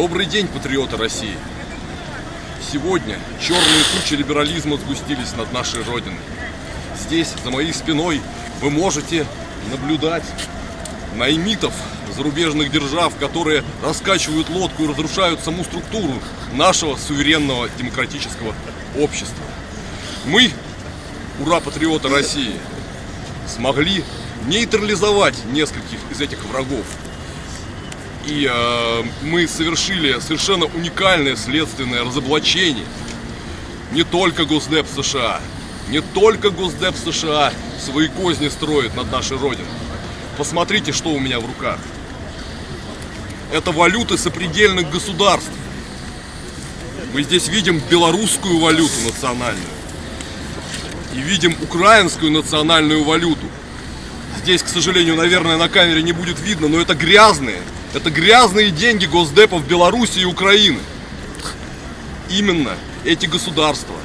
Добрый день, патриоты России! Сегодня черные тучи либерализма сгустились над нашей Родиной. Здесь, за моей спиной, вы можете наблюдать наймитов зарубежных держав, которые раскачивают лодку и разрушают саму структуру нашего суверенного демократического общества. Мы, ура, патриоты России, смогли нейтрализовать нескольких из этих врагов. И э, мы совершили совершенно уникальное следственное разоблачение. Не только Госдеп США, не только Госдеп США свои козни строит над нашей Родиной. Посмотрите, что у меня в руках. Это валюты сопредельных государств. Мы здесь видим белорусскую валюту национальную. И видим украинскую национальную валюту. Здесь, к сожалению, наверное, на камере не будет видно, но это грязные, это грязные деньги госдепов Беларуси и Украины. Именно эти государства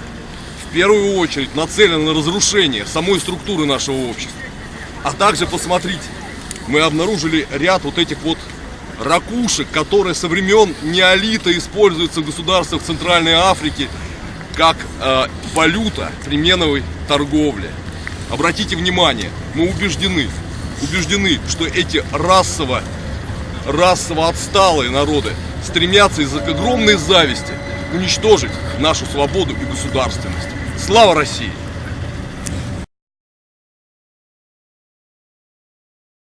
в первую очередь нацелены на разрушение самой структуры нашего общества. А также посмотрите, мы обнаружили ряд вот этих вот ракушек, которые со времен неолита используются в государствах Центральной Африки как э, валюта при меновой торговле. Обратите внимание, мы убеждены, убеждены, что эти расово, расово отсталые народы стремятся из-за огромной зависти уничтожить нашу свободу и государственность. Слава России!